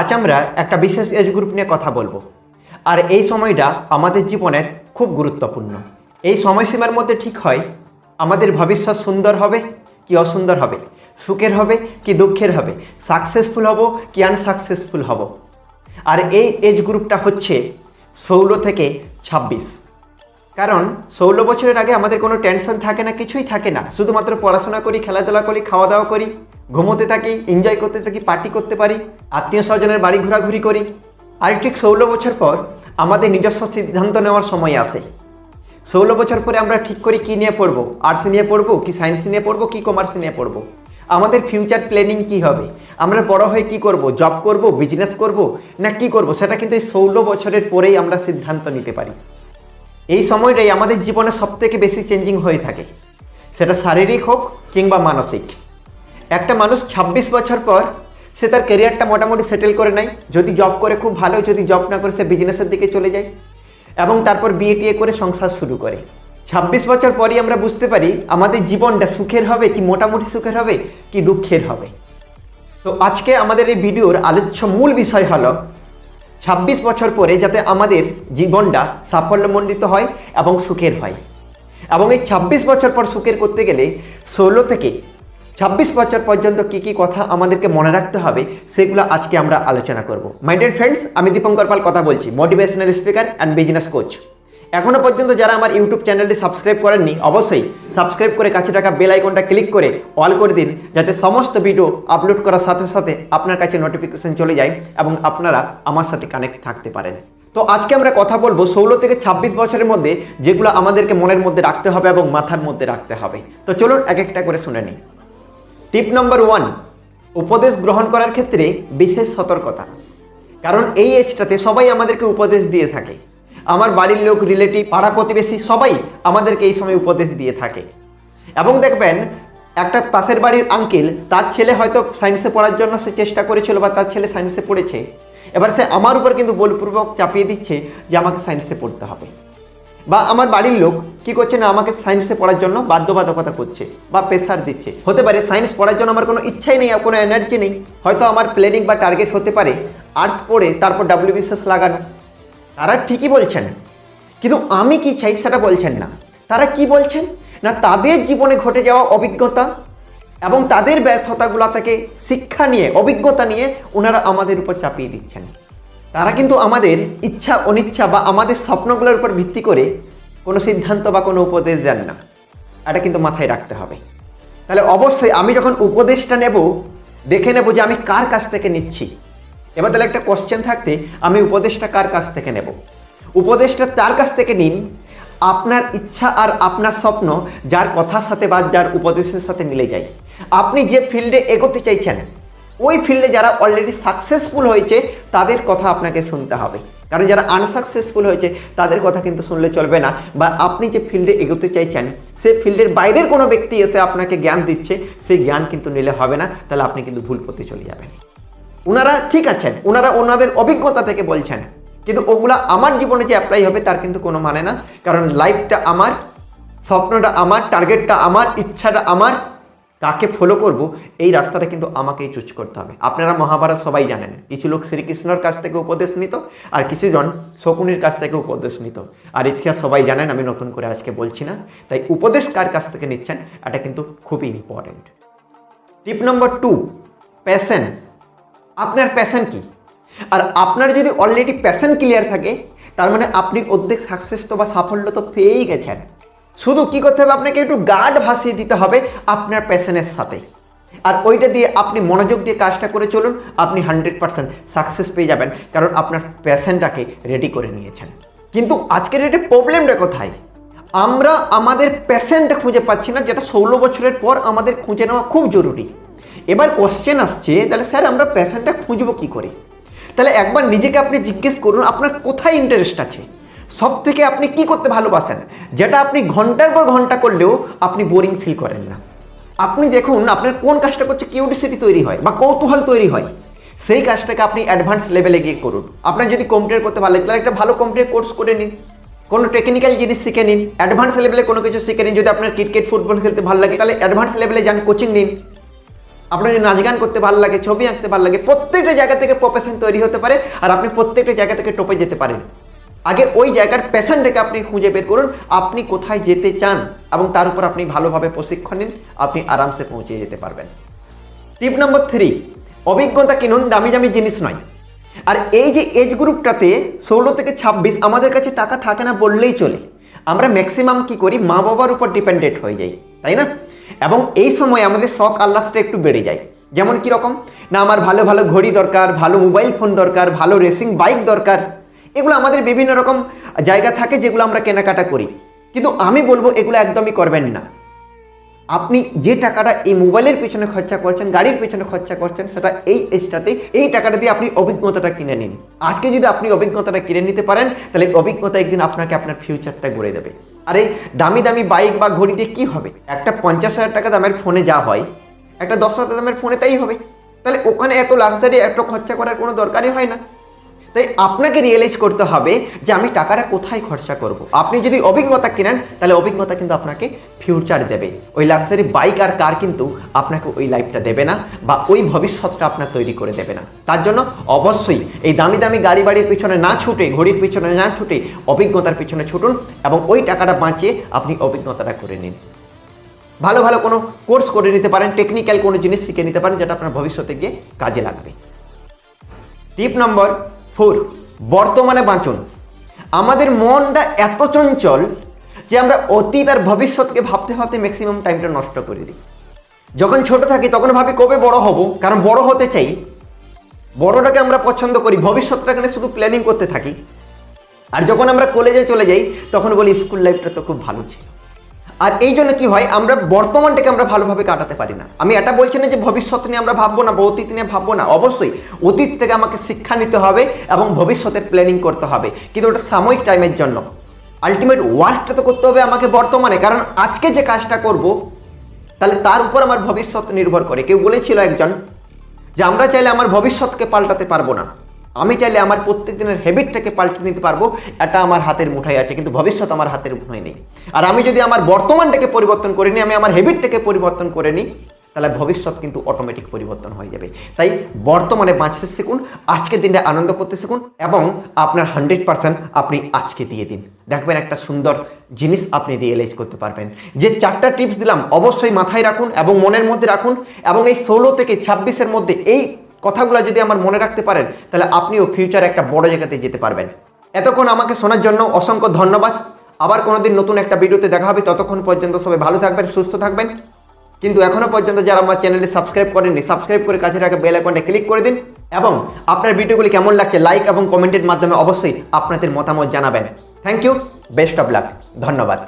আজ আমরা একটা বিশেষ এজ গ্রুপ নিয়ে কথা বলব। আর এই সময়টা আমাদের জীবনের খুব গুরুত্বপূর্ণ। এই সময়সীমার মধ্যে ঠিক হয়, আমাদের ভবিষ্যৎ সুন্দর হবে কি অসুন্দর হবে? সুখের হবে কি দুঃখের হবে? সাকসেসফুল হব কি আনসাকসেসফুল হব? আর এই এজ গ্রুপটা হচ্ছে ষোলো থেকে ছাব্বিশ। কারণ ষোলো বছরের আগে আমাদের কোনো টেনশন থাকে না, কিছুই থাকে না। শুধুমাত্র পড়াশোনা করি, খেলাধুলা করি, খাওয়া দাওয়া করি। ঘুমোতে থাকি এনজয় করতে থাকি পার্টি করতে পারি, আত্মীয় স্বজনের বাড়ি ঘোরাঘুরি করি। আর ঠিক ষোলো বছর পর আমাদের নিজস্ব সিদ্ধান্ত নেওয়ার সময় আসে। ষোলো বছর পরে আমরা ঠিক করি কী নিয়ে পড়ব? আর্টস নিয়ে পড়ব, কি সায়েন্স নিয়ে পড়ব, কি কমার্স নিয়ে পড়ব? আমাদের ফিউচার প্ল্যানিং কি হবে? আমরা বড় হয়ে কি করব? জব করব বিজনেস করব, না কি করব? সেটা কিন্তু এই ষোলো বছরের পরেই আমরা সিদ্ধান্ত নিতে পারি। এই সময়টাই আমাদের জীবনে সবথেকে বেশি চেঞ্জিং হয়ে থাকে। সেটা শারীরিক হোক কিংবা মানসিক। একটা মানুষ ২৬ বছর পর সে তার কেরিয়ারটা মোটামুটি সেটেল করে নেয়। যদি জব করে খুব ভালো, যদি জব না করে সে বিজনেসের দিকে চলে যায় এবং তারপর বিয়ে করে সংসার শুরু করে। ২৬ বছর পরই আমরা বুঝতে পারি আমাদের জীবনটা সুখের হবে কি মোটামুটি সুখের হবে কি দুঃখের হবে। তো আজকে আমাদের এই ভিডিওর আলোচ্য মূল বিষয় হলো ২৬ বছর পরে যাতে আমাদের জীবনটা সাফল্যমণ্ডিত হয় এবং সুখের হয়। এবং এই ২৬ বছর পর সুখের করতে গেলে ষোলো থেকে ২৬ বছর পর্যন্ত কি কি কথা আমাদেরকে মনে রাখতে হবে, সেগুলো আজকে আমরা আলোচনা করব। মাই ডিয়ার ফ্রেন্ডস আমি দীপঙ্কর পাল কথা বলছি motivational speaker and business coach এখনও পর্যন্ত যারা আমার ইউটিউব চ্যানেলটি সাবস্ক্রাইব করেননি, অবশ্যই সাবস্ক্রাইব করে কাছে থাকা বেল আইকনটা ক্লিক করে অল করে দিন, যাতে সমস্ত ভিডিও আপলোড করার সাথে সাথে আপনার কাছে নোটিফিকেশন চলে যায় এবং আপনারা আমার সাথে কানেক্ট থাকতে পারেন। তো আজকে আমরা কথা বলব ষোলো থেকে ২৬ বছরের মধ্যে যেগুলো আমাদেরকে মনের মধ্যে রাখতে হবে এবং মাথার মধ্যে রাখতে হবে। তো চলুন এক একটা করে শুনে নিই। টিপ নম্বর ওয়ান উপদেশ গ্রহণ করার ক্ষেত্রে বিশেষ সতর্কতা। কারণ এই এজটাতে সবাই আমাদেরকে উপদেশ দিয়ে থাকে। আমার বাড়ির লোক রিলেটিভ পাড়া প্রতিবেশী সবাই আমাদেরকে এই সময় উপদেশ দিয়ে থাকে। এবং দেখবেন, একটা পাশের বাড়ির আঙ্কেল তার ছেলে হয়তো সায়েন্সে পড়ার জন্য সে চেষ্টা করেছিল বা তার ছেলে সায়েন্সে পড়েছে। এবার সে আমার উপর কিন্তু বলপূর্বক চাপিয়ে দিচ্ছে যে আমাকে সায়েন্সে পড়তে হবে। বা আমার বাড়ির লোক কি করছে না আমাকে সায়েন্সে পড়ার জন্য বাধ্যবাধকতা করছে বা প্রেশার দিচ্ছে? হতে পারে সায়েন্স পড়ার জন্য আমার কোনো ইচ্ছাই নেই কোনো এনার্জি নেই। হয়তো আমার প্ল্যানিং বা টার্গেট হতে পারে আর্টস পড়ে তারপর ডাব্লিউবিসিএস লাগানো। তারা ঠিকই বলছেন, কিন্তু আমি কি চাই সেটা বলছেন না। তারা কি বলছেন? না, তাদের জীবনে ঘটে যাওয়া অভিজ্ঞতা এবং তাদের ব্যর্থতাগুলো থেকে শিক্ষা নিয়ে, অভিজ্ঞতা নিয়ে ওনারা আমাদের উপর চাপিয়ে দিচ্ছেন। তারা কিন্তু আমাদের ইচ্ছা, অনিচ্ছা বা আমাদের স্বপ্নগুলোর উপর ভিত্তি করে কোনো সিদ্ধান্ত বা কোনো উপদেশ দেন না। এটা কিন্তু মাথায় রাখতে হবে। তাহলে অবশ্যই আমি যখন উপদেশটা নেব, দেখে নেব যে আমি কার কাছ থেকে নিচ্ছি। এবার তাহলে একটা কোশ্চেন থাকতে, আমি উপদেশটা কার কাছ থেকে নেব? উপদেশটা তার কাছ থেকে নিন। আপনার ইচ্ছা আর আপনার স্বপ্ন যার কথার সাথে বা যার উপদেশের সাথে মিলে যায়। আপনি যে ফিল্ডে এগোতে চাইছেন ওই ফিল্ডে যারা অলরেডি সাকসেসফুল হয়েছে, তাদের কথা আপনাকে শুনতে হবে। কারণ যারা আনসাকসেসফুল হয়েছে, তাদের কথা কিন্তু শুনলে চলবে না। বা আপনি যে ফিল্ডে এগোতে চাইছেন, সে ফিল্ডের বাইরের কোনো ব্যক্তি এসে আপনাকে জ্ঞান দিচ্ছে, সেই জ্ঞান কিন্তু নিলে হবে না। তাহলে আপনি কিন্তু ভুল পথে চলে যাবেন। ওনারা ঠিক আছেন। ওনারা ওনাদের অভিজ্ঞতা থেকে বলছেন। কিন্তু ওগুলা আমার জীবনে যে অ্যাপ্লাই হবে, তার কিন্তু কোনো মানে না। কারণ লাইফটা আমার, স্বপ্নটা আমার টার্গেটটা আমার, ইচ্ছাটা আমার। কাকে ফলো করব, এই রাস্তাটা কিন্তু আমাকেই চুজ করতে হবে। আপনারা মহাভারত সবাই জানেন, কিছু লোক শ্রীকৃষ্ণর কাছ থেকে উপদেশ নিত, আর কিছুজন শকুনির কাছ থেকে উপদেশ নিত। আর ইতিহাস সবাই জানেন, আমি নতুন করে আজকে বলছি না, তাই উপদেশ কার কাছ থেকে নিচ্ছেন, এটা কিন্তু খুবই important tip number two passion আপনার প্যাশন কি? আর আপনার যদি অলরেডি প্যাশন ক্লিয়ার থাকে, তার মানে আপনি অর্ধেক সাকসেস তো বা সাফল্য তো পেয়েই গেছেন। শুধু কি করতে হবে? আপনাকে একটু গার্ড ভাসিয়ে দিতে হবে আপনার প্যাশনের সাথে। আর ওইটা দিয়ে আপনি মনোযোগ দিয়ে কাজটা করে চলুন, আপনি হান্ড্রেড পার্সেন্ট সাকসেস পেয়ে যাবেন, কারণ আপনার প্যাশনটাকে রেডি করে নিয়েছেন। কিন্তু আজকের ডেটে প্রবলেমটা কোথায়? আমরা আমাদের প্যাশনটা খুঁজে পাচ্ছি না, যেটা ষোলো বছরের পর আমাদের খুঁজে নেওয়া খুব জরুরি। এবার কোশ্চেন আসছে, তাহলে স্যার আমরা প্যাশনটা খুঁজবো কী করে? তাহলে একবার নিজেকে আপনি জিজ্ঞেস করুন, আপনার কোথায় ইন্টারেস্ট আছে? সব থেকে আপনি কি করতে ভালোবাসেন? যেটা আপনি ঘণ্টার পর ঘণ্টা করলেও আপনি বোরিং ফিল করেন না। আপনি দেখুন, আপনার কোন কাজটা করছে কিউরিসিটি তৈরি হয় বা কৌতূহল তৈরি হয়, সেই কাজটাকে আপনি অ্যাডভান্স লেভেলে গিয়ে করুন। আপনার যদি কম্পিউটার করতে ভালো লাগে, তাহলে একটা ভালো কম্পিউটার কোর্স করে নিন। কোনো টেকনিক্যাল জিনিস শিখে নিন। অ্যাডভান্স লেভেলে কোনো কিছু শিখে নিন। যদি আপনার ক্রিকেট ফুটবল খেলতে ভালো লাগে, তাহলে অ্যাডভান্স লেভেলে যান কোচিং নিন। আপনার যদি নাচ গান করতে ভালো লাগে, ছবি আঁকতে ভালো লাগে, প্রত্যেকটা জায়গা থেকে প্রফেশন তৈরি হতে পারে, আর আপনি প্রত্যেকটা জায়গা থেকে টপে যেতে পারেন। আগে ওই জায়গার প্যাশনটাকে আপনি খুঁজে বের করুন, আপনি কোথায় যেতে চান এবং তার উপর আপনি ভালোভাবে প্রশিক্ষণ নিন, আপনি আরামসে পৌঁছে যেতে পারবেন। টিপ নম্বর থ্রি অভিজ্ঞতা কিনুন, দামি দামি জিনিস নয়। আর এই যে এজ গ্রুপটাতে ষোলো থেকে ছাব্বিশ আমাদের কাছে টাকা থাকে না বললেই চলে। আমরা ম্যাক্সিমাম কি করি? মা বাবার উপর ডিপেন্ডেন্ট হয়ে যাই, তাই না? এবং এই সময় আমাদের শখ, আহ্লাদটা একটু বেড়ে যায়। যেমন কীরকম? না, আমার ভালো ভালো ঘড়ি দরকার, ভালো মোবাইল ফোন দরকার, ভালো রেসিং বাইক দরকার। এগুলো আমাদের বিভিন্ন রকম জায়গা থাকে যেগুলো আমরা কেনাকাটা করি। কিন্তু আমি বলব এগুলো একদমই করবেন না। আপনি যে টাকাটা এই মোবাইলের পিছনে খরচা করছেন, গাড়ির পিছনে খরচা করছেন, সেটা এই এজটাতে এই টাকাটা দিয়ে আপনি অভিজ্ঞতাটা কিনে নিন। আজকে যদি আপনি অভিজ্ঞতাটা কিনে নিতে পারেন, তাহলে অভিজ্ঞতা একদিন আপনাকে আপনার ফিউচারটা গড়ে দেবে। আর এই দামি দামি বাইক বা ঘড়ি দিয়ে কী হবে? একটা পঞ্চাশ হাজার টাকা দামের ফোনে যা হয়, একটা দশ হাজার দামের ফোনে তাই হবে। তাহলে ওখানে এত লাক্সারি এত খরচা করার কোনো দরকারই হয় না। তাই আপনাকে রিয়েলাইজ করতে হবে যে আমি টাকাটা কোথায় খরচা করব। আপনি যদি অভিজ্ঞতা কিনেন, তাহলে অভিজ্ঞতা কিন্তু আপনাকে ফিউচার দেবে। ওই লাক্সারি বাইক আর কার কিন্তু আপনাকে ওই লাইফটা দেবে না বা ওই ভবিষ্যৎটা আপনার তৈরি করে দেবে না। তার জন্য অবশ্যই এই দামি দামি গাড়ি বাড়ির পিছনে না ছুটে, ঘড়ির পিছনে না ছুটে অভিজ্ঞতার পিছনে ছুটুন এবং ওই টাকাটা বাঁচিয়ে আপনি অভিজ্ঞতাটা করে নিন। ভালো ভালো কোনো কোর্স করে নিতে পারেন টেকনিক্যাল কোনো জিনিস শিখে নিতে পারেন যেটা আপনার ভবিষ্যতে গিয়ে কাজে লাগবে। টিপ নম্বর ফোর, বর্তমানে বাঁচুন। আমাদের মনটা এত চঞ্চল যে আমরা অতীত আর ভবিষ্যৎকে ভাবতে ভাবতে ম্যাক্সিমাম টাইমটা নষ্ট করে দিই। যখন ছোট থাকি তখন ভাবি কবে বড় হব, কারণ বড় হতে চাই। বড়টাকে আমরা পছন্দ করি ভবিষ্যৎটাকে শুধু প্ল্যানিং করতে থাকি। আর যখন আমরা কলেজে চলে যাই, তখন বলি স্কুল লাইফটা তো খুব ভালো ছিল। আর এই জন্য কি হয়, আমরা বর্তমানটাকে আমরা ভালোভাবে কাটাতে পারি না। আমি এটা বলছি না যে ভবিষ্যৎ নিয়ে আমরা ভাববো না, বা অতীত নিয়ে ভাববো না। অবশ্যই, অতীত থেকে আমাকে শিক্ষা নিতে হবে এবং ভবিষ্যতের প্ল্যানিং করতে হবে। কিন্তু ওটা সাময়িক টাইমের জন্য। আলটিমেট ওয়ার্কটা তো করতে হবে আমাকে বর্তমানে। কারণ আজকে যে কাজটা করব, তাহলে তার উপর আমার ভবিষ্যৎ নির্ভর করে। কেউ বলেছিল একজন যে আমরা চাইলে আমার ভবিষ্যৎকে পাল্টাতে পারব না। আমি চাইলে আমার প্রত্যেক দিনের হ্যাবিটটাকে পাল্টে নিতে পারব। এটা আমার হাতের মুঠায় আছে, কিন্তু ভবিষ্যৎ আমার হাতের মুঠায় নেই। আর আমি যদি আমার বর্তমানটাকে পরিবর্তন করে নিই, আমি আমার হ্যাবিটটাকে পরিবর্তন করে নিই, তাহলে ভবিষ্যৎ কিন্তু অটোমেটিক পরিবর্তন হয়ে যাবে। তাই বর্তমানে বাঁচতে শিখুন, আজকের দিনটা আনন্দ করতে শিখুন, এবং আপনার হান্ড্রেড পার্সেন্ট আপনি আজকে দিয়ে দিন। দেখবেন একটা সুন্দর জিনিস আপনি রিয়েলাইজ করতে পারবেন। যে চারটা টিপস দিলাম, অবশ্যই মাথায় রাখুন এবং মনের মধ্যে রাখুন, এবং এই ষোলো থেকে ছাব্বিশের মধ্যে এই কথাগুলো যদি আমার মনে রাখতে পারেন, তাহলে আপনিও ফিউচারে একটা বড় জায়গাতে যেতে পারবেন। এতক্ষণ আমাকে শোনার জন্য অসংখ্য ধন্যবাদ। আবার কোনোদিন নতুন একটা ভিডিওতে দেখা হবে, ততক্ষণ পর্যন্ত সবাই ভালো থাকবেন, সুস্থ থাকবেন। কিন্তু এখনও পর্যন্ত যারা আমার চ্যানেলে সাবস্ক্রাইব করেননি, সাবস্ক্রাইব করে কাছে রাখা বেল আইকনটা ক্লিক করে দিন এবং আপনার ভিডিওগুলি কেমন লাগছে লাইক এবং কমেন্টের মাধ্যমে অবশ্যই আপনাদের মতামত জানাবেন। Thank you best of luck ধন্যবাদ।